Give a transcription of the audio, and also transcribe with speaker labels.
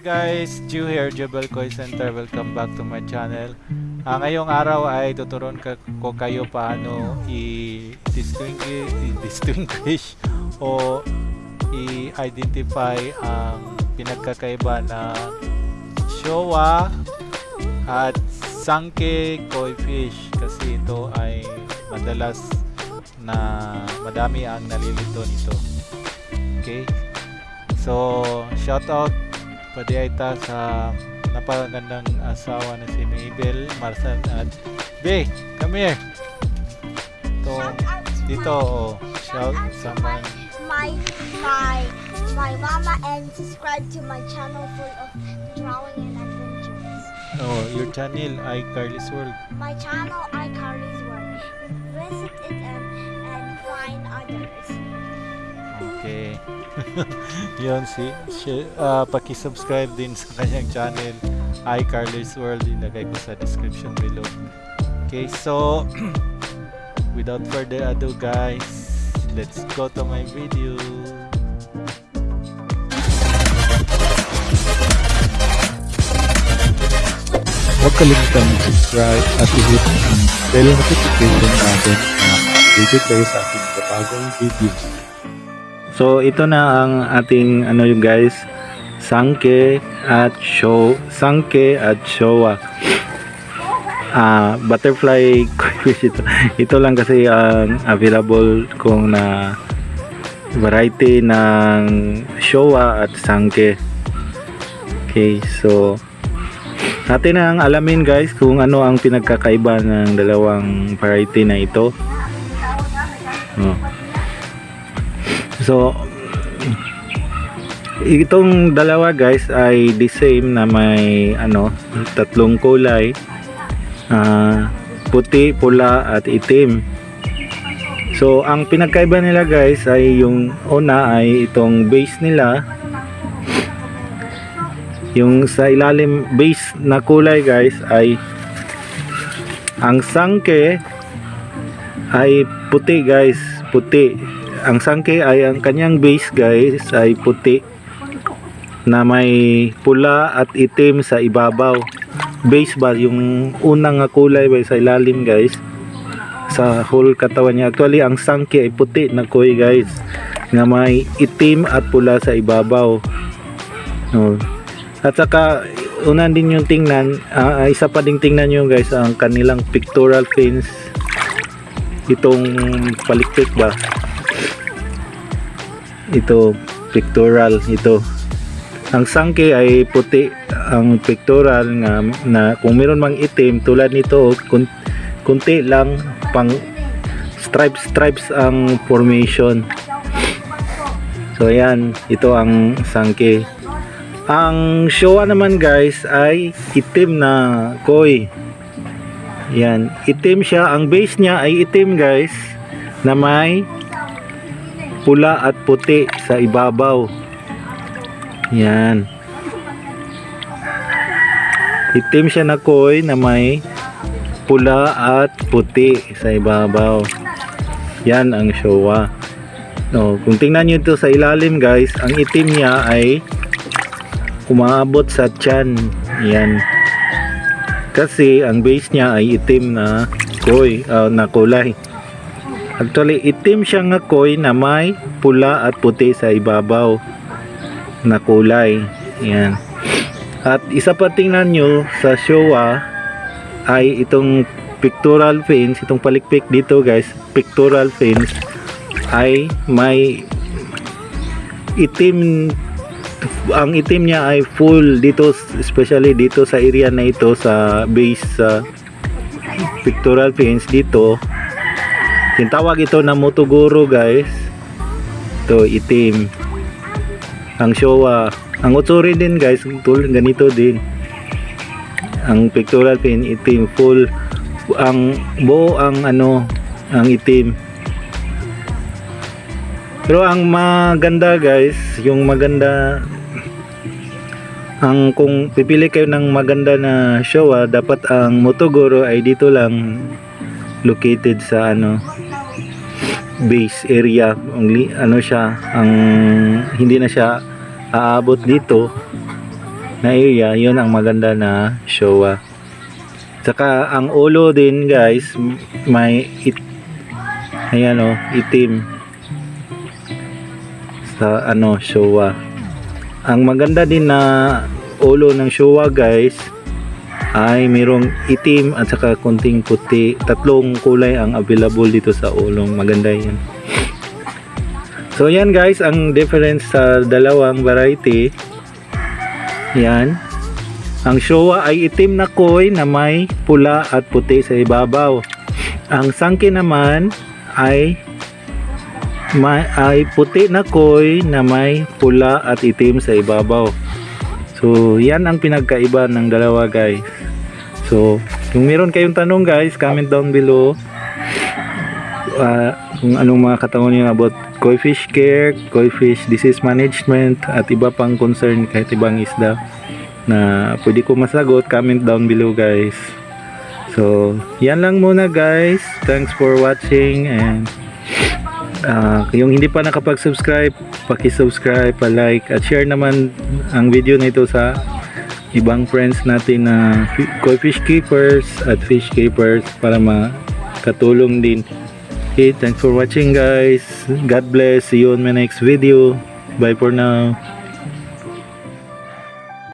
Speaker 1: guys, Ju here, Jebel Koi Center. Welcome back to my channel. Ah, ngayong araw ay tuturuan ka, ko kayo paano i-distinguish, i-distinguish o i-identify ang pinagkakaiba ng Showa at Sanke Koi Fish kasi ito ay madalas na madami ang nalilito nito. Okay? So, shout out pwede ay ta sa napakagandang asawa na si Mabel, Marcel at Be, come here. Ito, dito, oh, shout someone.
Speaker 2: my my my mama and subscribe to my channel full of drawing and adventures.
Speaker 1: Oh, your channel ay Carly's World.
Speaker 2: My channel iCarly's World. Visit it and and find others.
Speaker 1: Okay. Yun si, si ah, paki-subscribe din sa kanyang channel iCarly's World ilagay ko sa description below. Okay, so without further ado guys, let's go to my video.
Speaker 3: Huwag kalimutan mag-subscribe at i-hit ang bell notification natin na updated kayo sa ating bagong videos.
Speaker 4: So ito na ang ating ano yung guys, sangke at show, sangke at showa. Ah, butterfly fish ito. Ito lang kasi ang available kung na variety ng showa at sangke. Okay, so natin na ang alamin guys kung ano ang pinagkakaiba ng dalawang variety na ito. Oh. So, itong dalawa guys ay the same na may ano, tatlong kulay. Ah, puti, pula at itim. So, ang pinagkaiba nila guys ay yung una ay itong base nila. Yung sa ilalim base na kulay guys ay ang sangke ay puti guys, puti ang sangke ay ang kanyang base guys ay puti na may pula at itim sa ibabaw. Base ba? Yung unang kulay ba sa ilalim guys? Sa whole katawan niya. Actually ang sangke ay puti na koy guys nga may itim at pula sa ibabaw. No. at saka una din yung tingnan ah, isa pa ding tingnan nyo guys ang kanilang pictorial fins itong palikpik ba ito pictorial. Ito. Ang sangke ay puti. Ang pictorial nga na kung meron mang itim tulad nito kun, kunti lang pang stripes stripes ang formation. So ayan. Ito ang sangke. Ang showa naman guys ay itim na koi. Yan itim siya. Ang base niya ay itim guys na may pula at puti sa ibabaw. Yan. Itim siya na koi na may pula at puti sa ibabaw. Yan ang showa. No, kung tingnan niyo ito sa ilalim guys, ang itim niya ay umaabot sa tiyan. Yan. Kasi ang base niya ay itim na koi, ah, na kulay. Actually, itim siya nga koi na may pula at puti sa ibabaw na kulay. Yan. At isa pa tingnan nyo sa Showa ay itong pictorial fins, itong palikpik dito guys, pictorial fins ay may itim ang itim niya ay full dito especially dito sa area na ito sa base sa pictorial fins dito Tinatawag ito na Motogoro guys. Ito itim. Ang Showa. Ang Utsuri din guys. Tul ganito din. Ang pictorial pin itim full. Ang buo ang ano ang itim. Pero ang maganda guys, yung maganda ang kung pipili kayo ng maganda na Showa, dapat ang Motogoro ay dito lang located sa ano base area ang ano siya ang hindi na siya aabot dito na area, yun ang maganda na showa. Saka ang ulo din guys, may it, ayan o, itim sa ano, showa. Ang maganda din na ulo ng showa guys ay mayroong itim at saka konting puti. Tatlong kulay ang available dito sa ulong. Maganda yan. So yan guys, ang difference sa dalawang variety. Yan. Ang Showa ay itim na koi na may pula at puti sa ibabaw. Ang Sangki naman ay may, ay puti na koi na may pula at itim sa ibabaw. So, yan ang pinagkaiba ng dalawa guys. So, kung meron kayong tanong guys, comment down below. Ah, kung anong mga katanungan niyo about koi fish care, koi fish disease management, at iba pang concern kahit ibang isda na pwede ko masagot, comment down below guys. So, yan lang muna guys. Thanks for watching and ah, yung hindi pa nakapag-subscribe, paki-subscribe, pa-like at share naman ang video na ito sa ibang friends natin na koi fish keepers at fish keepers para makatulong din. Okay, thanks for watching guys. God bless. See you on my next video. Bye for now.